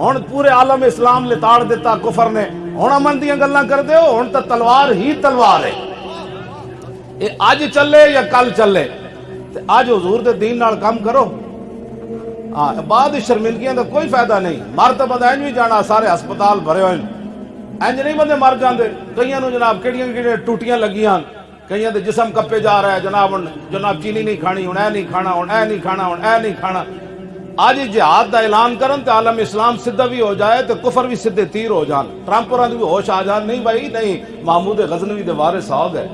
ہن پورے عالم اسلام لتاڑ دیتا کفر نے۔ ہن امن دیا گلاں کردے ہو ہن تو تلوار ہی تلوار ہے۔ یہ اج چلے یا کل چلے؟ تے اج حضور دے دین نال کام کرو۔ ہاں بعد شرمندگیاں دا کوئی فائدہ نہیں۔ مرتبہ دا انج بھی جانا، سارے ہسپتال بھرے ہوئے انج نہیں بندے مر جاندے۔ کئیاں نو جناب کیڑیاں کیڑیاں ٹوٹیاں لگیاں کئیاں دے جسم کپے جا رہا ہے۔ جناب جناب چینی نہیں کھانی، ہن اے نہیں کھانا، ہن اے نہیں کھانا، ہن اے نہیں کھانا۔ آج جہاد دا اعلان کرن تے عالم اسلام سدھا بھی ہو جائے تے کفر بھی سدھے تیر ہو جان۔ ٹرمپ ہوراں بھی ہوش آ جان۔ نہیں بھائی، نہیں، محمود غزنوی دے وارث آ گئے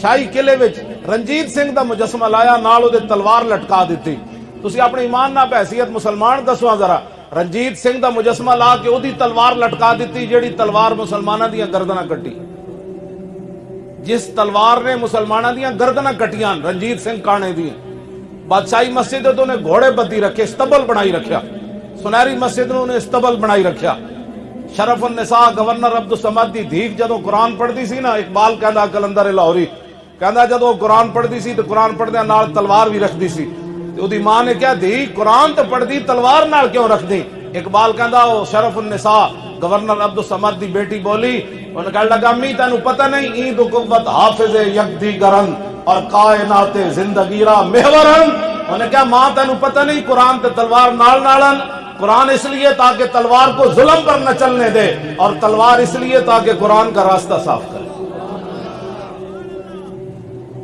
شاہی قلعے وچ رنجیت سنگھ دا مجسمہ لایا، نال دے تلوار لٹکا دتی۔ تسی اپنے ایمان نال حیثیت مسلمان دسو ذرا۔ رنجیت سنگھ دا مجسمہ لا کے اودی تلوار لٹکا دیتی جیڑی تلوار مسلماناں دیاں گردناں کٹی۔ جس تلوار نے مسلماناں دیاں گردناں کٹیاں، رنجیت سنگھ کانے بادشاہی مسجد ہے تو نے گھوڑے بدی رکھے، استبل بنائی رکھیا۔ سنہری مسجد نے انہیں استبل بنائی رکھیا۔ شرف النساء گورنر عبد السمد دی دھیک جدو قرآن پڑھدی سی نا، اقبال کہندا کلندر لاہوری، کہندا جدو قرآن پڑھدی سی تو قرآن پڑھدے نال تلوار بھی رکھدی سی۔ تے اودی ماں نے کہا دی قرآن تو پڑھدی، تلوار نال کیوں رکھ دی اقبال کہندا، او شرف النساء گورنر عبد السمد دی بیٹی بولی انہوں کہا لگا، امی تینوں پتہ نہیں این تو قوت حافظ یک دی گرن اور کائنات زندگی را محورن انہوں نے کہا ماں تینوں پتہ نہیں قرآن تے تلوار نال نالن قرآن اس لیے تاکہ تلوار کو ظلم پر نہ چلنے دے اور تلوار اس لیے تاکہ قرآن کا راستہ صاف کرے۔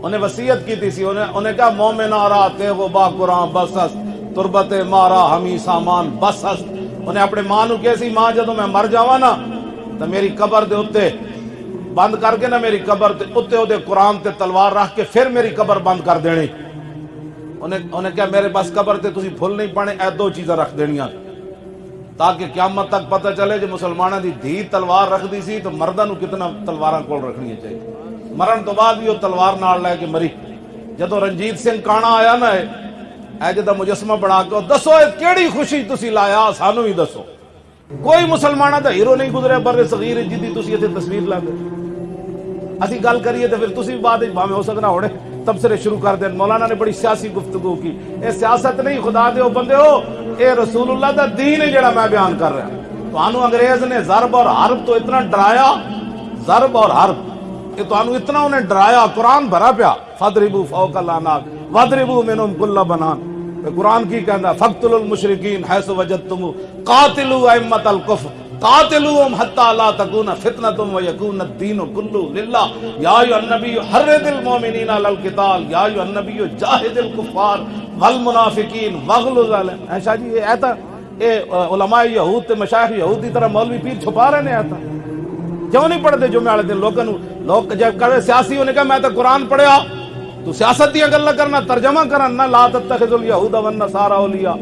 انہیں وسیعت کی تھی سی انہیں, انہیں کہا مومن آرا تے وہ با قرآن بس ہست تربت مارا ہمی سامان بس ہست۔ انہیں اپنے ماں نو کہسی ماں جدو میں مر جاوا نا تو میری قبر دے اتے بند کر کے نا میری قبر تے اتے او دے قرآن تے تلوار رکھ کے پھر میری قبر بند کر دینی۔ انہیں انہیں کہا میرے پاس قبر تے تسی پھول نہیں پانے اے دو چیزیں رکھ دینیاں۔ تاکہ قیامت تک پتہ چلے جو مسلمانہ دی دھی تلوار رکھ دی سی تو مردہ نو کتنا تلواراں کول رکھنی چاہیے۔ مرن تو بعد بھی وہ تلوار نال لے کے مری۔ جدو رنجیت سنگھ کانا آیا نا اے جدہ مجسمہ بنا کے دسو، اے کیڑی خوشی تسی لایا، سانو ہی دسو۔ کوئی مسلمانہ دا ہیرو نہیں گزرے بر صغیر، جدی تسی ایتھے تصویر لا دے اسی گل کریے تو پھر تسی بعد بھاویں ہو سکنا ہوڑے۔ تبصرے شروع کر دیں مولانا نے بڑی سیاسی گفتگو کی۔ اے سیاست نہیں، خدا دے بندے ہو۔ اے رسول اللہ دا دین ہے جڑا میں بیان کر رہا۔ ہوں تو انگریز نے ضرب اور حرب تو اتنا ڈرایا۔ ضرب اور حرب، کہ تو اتنا انہیں ڈرایا۔ قرآن بھرا پیا۔ فدربو فوق الاناک وَدْرِبُوا مِنْهُمْ كُلَّ بَنَان۔ قرآن کی کہندا فقتل المشرکین حیث وجدتم، قاتلوا ائمۃ الکفر قاتلوهم حتى لا تكون فتنه ويكون الدين كله لله۔ يا ايها النبي حرض المؤمنين على القتال، يا ايها النبي جاهد الكفار، والمنافقين، واغلظ عليهم ایسا جی یہ ایتا اے علماء یہود تے مشایخ یہود دی طرح مولوی پیر چھپا رہے ہیں ایتا کیوں نہیں پڑھتے جمعے والے دن؟ لوگوں لوگ جب کرے سیاسی ہونے کا، میں تو قرآن پڑھیا۔ تو سیاست دیا گلا کرنا، ترجمہ کرنا لا تتخذ الیہود والنصارى اولیاء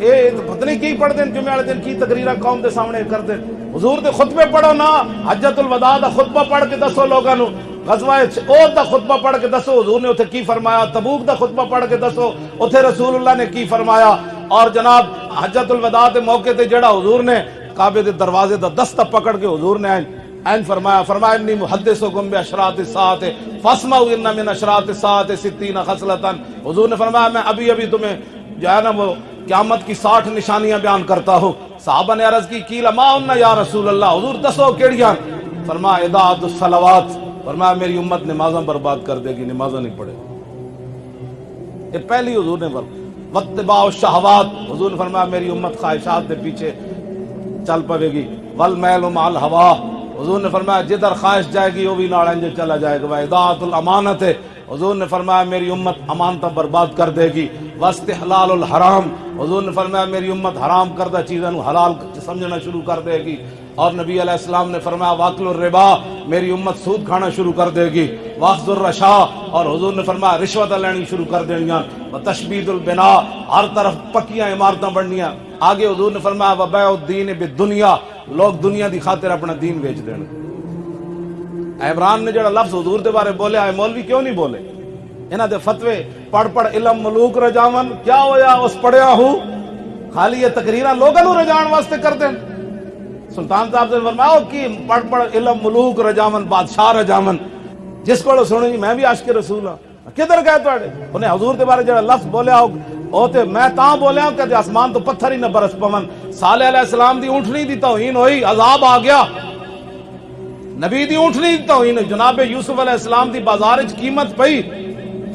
اے پتہ نہیں کی پڑھ دیں جمعے والے دن کی تقریرا قوم دے سامنے کر دیں حضور دے خطبے پڑھو نا، حجت الوداع دا خطبہ پڑھ کے دسو لوگوں نو۔ غزوہ احد دا خطبہ پڑھ کے دسو۔ حضور نے اوتھے کی فرمایا؟ تبوک دا خطبہ پڑھ کے دسو۔ اوتھے رسول اللہ نے کی فرمایا؟ اور جناب، حجت الوداع دے موقع تے جڑا حضور نے کعبے دے دروازے دا دستہ پکڑ کے حضور نے این فرمایا فرمایا، انی محدثکم بی اشراط الساعت فاسمعوا ان من اشراط الساعت 60 خصلتا. حضور نے فرمایا، میں ابھی ابھی تمہیں جو ہے نا وہ قیامت کی ساٹھ نشانیاں بیان کرتا ہوں۔ صحابہ نے عرض کی کی لما ان یا رسول اللہ؟ حضور دسو کیڑیاں؟ فرمایا اذاعت الصلوات۔ فرمایا، میری امت نمازاں برباد کر دے گی، نمازاں نہیں پڑھے یہ پہلی حضور نے فرمایا، واتباع الشہوات۔ حضور نے فرمایا، میری امت خواہشات دے پیچھے چل پڑے گی۔ والمیل مع الہوا حضور نے فرمایا، جدھر خواہش جائے گی، وہ بھی ناڑنجے چلا جائے گا۔ اذاعت الامانت ہے۔ حضور نے فرمایا، میری امت امانتہ برباد کر دے گی۔ وسط حلال الحرام۔ حضور نے فرمایا، میری امت حرام کردہ چیزوں حلال سمجھنا شروع کر دے گی۔ اور نبی علیہ السلام نے فرمایا واقل الربا، میری امت سود کھانا شروع کر دے گی. واخذ الرشا، اور حضور نے فرمایا رشوت لینی شروع کر دینیاں تشبید البنا، ہر طرف پکیاں عمارتیں بننیاں. آگے حضور نے فرمایا وبیع الدین بالدنیا، لوگ دنیا دی خاطر اپنا دین بیچ دین. عمران نے جڑا لفظ حضور دے بارے بولے، آئے مولوی کیوں نہیں بولے؟ انہاں دے فتوے، پڑھ پڑھ علم ملوک رجاون کیا ہویا اس پڑھیا ہوں؟ خالی یہ تقریرہ لوگوں رجان واسطے کر دیں سلطان صاحب سے فرماؤ کی پڑھ پڑھ علم ملوک رجامن، بادشاہ رجامن۔ جس کو سنو جی میں بھی عاشق رسول ہاں۔ کدھر گئے تھوڑے انہیں حضور دے بارے جڑا لفظ بولیا ہو، او تے میں تاں بولیا ہوں کہ آسمان تو پتھر ہی نہ برس پمن صالح علیہ السلام دی اونٹنی دی توہین ہوئی، عذاب آ گیا۔ نبی دی اونٹنی دی توہین جناب یوسف علیہ السلام دی بازار وچ قیمت پئی۔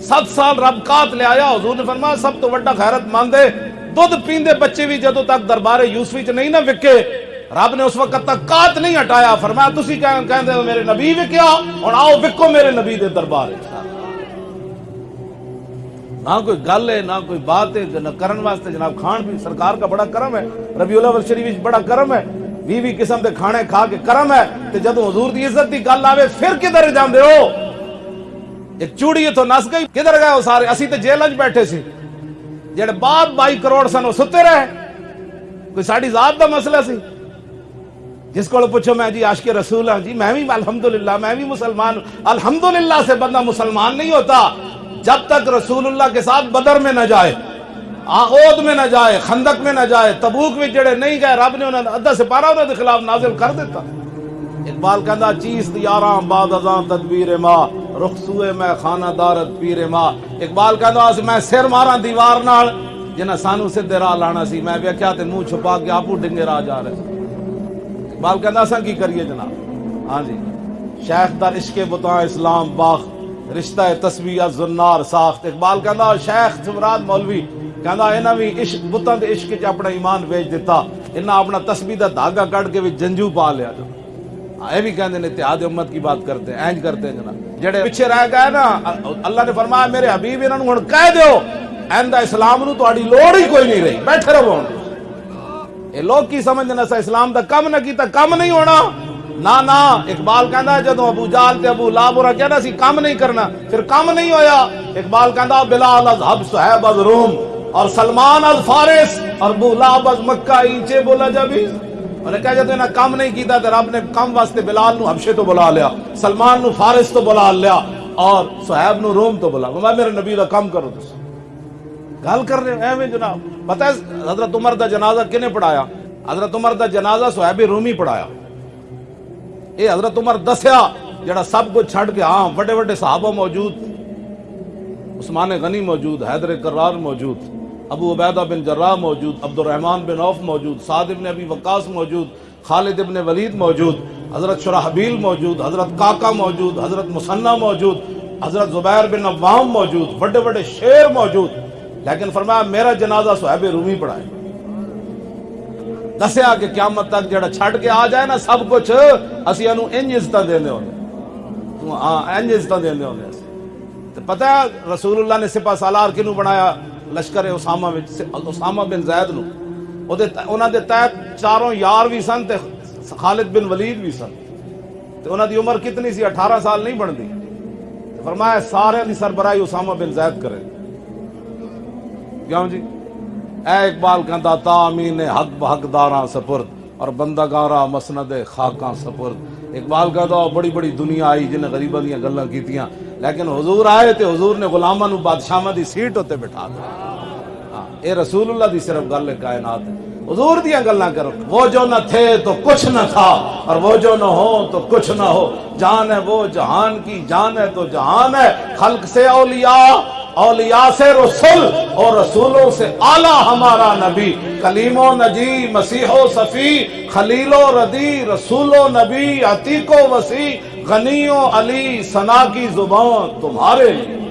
سات سال رب کات لے آیا، حضور نے فرمایا، سب تو وڈا غیرت مند ہے۔ دودھ پیندے بچے بھی جدو تک دربار یوسفی چ نہیں نہ وکے۔ رب نے اس وقت تک کات نہیں ہٹایا۔ فرمایا، تسی کہیں کہیں دے میرے نبی بھی کیا اور آؤ وکو میرے نبی دے دربار نہ کوئی گل ہے، نہ کوئی بات ہے، نہ کرن واسطے جناب خان بھی سرکار کا بڑا کرم ہے، ربیع الاول شریف بڑا کرم ہے۔ بھی بھی قسم دے کھانے کھا کے کرم ہے، تے جدو حضور دی عزت دی گل آوے، پھر کدھر جاندے ہو؟ ایک چوڑی ہے تو نس گئی، کدھر گئے ہو سارے؟ اسی تے جیل وچ بیٹھے سی۔ جڑے باپ بائی کروڑ سن، وہ ستے رہے۔ کوئی ساڑی ذات دا مسئلہ سی؟ جس کو پوچھو میں جی عاشق رسول ہاں جی میں بھی الحمدللہ، میں بھی مسلمان ہوں۔ الحمدللہ سے بندہ مسلمان نہیں ہوتا۔ جب تک رسول اللہ کے ساتھ بدر میں نہ جائے آغود میں نہ جائے، خندق میں نہ جائے، تبوک میں جڑے نہیں گئے، رب نے انہوں نے ادھا سپارہ انہوں کے خلاف نازل کر دیتا۔ اقبال کہندا، چیز دیاراں بعد ازاں تدبیر ما رخصوے میں خانہ دارت پیر ما۔ اقبال کہندا آسی میں سر مارا دیوار نال جنہ سانو سے دیرا لانا سی، میں بیا کیا تھے مو چھپا کے آپو ڈنگے را جا رہے۔ ہیں باپ کہنا سا کی کریے جناب. ہاں جی۔ شیخ در عشق بتا اسلام باخ رشتہ تسبیح زنار ساخت اقبال کہنا شیخ زمراد مولوی کہنا انہاں وی عشق، بتاں دے عشق وچ اپنا ایمان بیچ دیتا انہاں اپنا تسبیح دا دھاگا کٹ کے وچ جنجو پا لیا جو اے ہاں، بھی کہندے نے، اتحاد امت کی بات کرتے ہیں، اینج کرتے ہیں جناب۔ جڑے پیچھے رہ گئے نا، اللہ نے فرمایا، میرے حبیب، انہاں نوں ہن کہہ دیو، ایندا اسلام نوں تہاڈی لوڑ ہی کوئی نہیں رہی، بیٹھے رہو ہن۔ یہ لوگ کی سمجھ نہ سا اسلام دا کم نہ کیتا، کم نہیں ہونا۔ نا نا، اقبال کہندا ہے، جدوں ابو جال تے ابو لہب اور کہندا سی کم نہیں کرنا، پھر کم نہیں ہویا۔ اقبال کہندا، بلال از حب ہے از روم، اور سلمان از فارس، اور ابو لا از مکہ اینچے بولا جبی انہیں کہا جاتا ہے کم نہیں کیتا تے رب نے کم واسطے بلال نو حبشے تو بلا لیا، سلمان نو فارس تو بلا لیا، اور صحیب نو روم تو بلا۔ میں میرے نبی دا کم کرو تس گل کر رہے ہیں اے میں جناب۔ پتہ ہے، حضرت عمر دا جنازہ کنے پڑھایا؟ حضرت عمر دا جنازہ صحیب رومی پڑھایا۔ اے حضرت عمر دسیا جڑا سب کو چھڑ کے ہاں وڈے وڈے صحابہ موجود، عثمان غنی موجود، حیدر کرار موجود، ابو عبیدہ بن جرہ موجود عبد الرحمن بن عوف موجود، سعد ابن ابی وقاص موجود، خالد ابن ولید موجود، حضرت شرحبیل موجود، حضرت کاکا موجود، حضرت مسنہ موجود، حضرت زبیر بن عوام موجود، وڈے وڈے شیر موجود۔ لیکن فرمایا میرا جنازہ صحیب رومی پڑھائے۔ دسیا کہ قیامت تک جڑا چھٹ کے آ جائے نا سب کچھ، اسی انو انج عزت دیندے ہوندے۔ ہاں انج عزت دینے ہونے پتہ ہے رسول اللہ نے سپاہ سالار کینو بنایا؟ لشکر اسامہ وچ اسامہ بن زید نو اودے انہاں دے تحت چاروں یار بھی سن تے خالد بن ولید بھی سن۔ تے انہاں دی عمر کتنی سی؟ 18 سال نہیں بندی فرمایا سارے دی سربراہی اسامہ بن زید کرے۔ کیوں جی؟ اے اقبال کہندا تا امین حق بحق داراں سپرد، اور بندہ گارا مسند خاکاں سپرد۔ اقبال کہندا بڑی بڑی دنیا آئی جن غریباں دی گلاں کیتیاں۔ لیکن حضور آئے تے حضور نے غلاماں نو بادشاہاں دی سیٹ اوتے بٹھا دیا۔ ہاں اے رسول اللہ دی صرف گل کائنات ہے۔ حضور دیاں گلاں کرو۔ وہ جو نہ تھے تو کچھ نہ تھا، اور وہ جو نہ ہو تو کچھ نہ ہو۔ جان ہے وہ جہان کی جان ہے تو جہان ہے۔ خلق سے اولیاء اولیاء سے رسول اور رسولوں سے اعلیٰ ہمارا نبی، کلیم و نجی، مسیح و صفی، خلیل و ردی، رسول و نبی، عتیق و وسیع، غنی و علی سنا کی زبان تمہارے لیے۔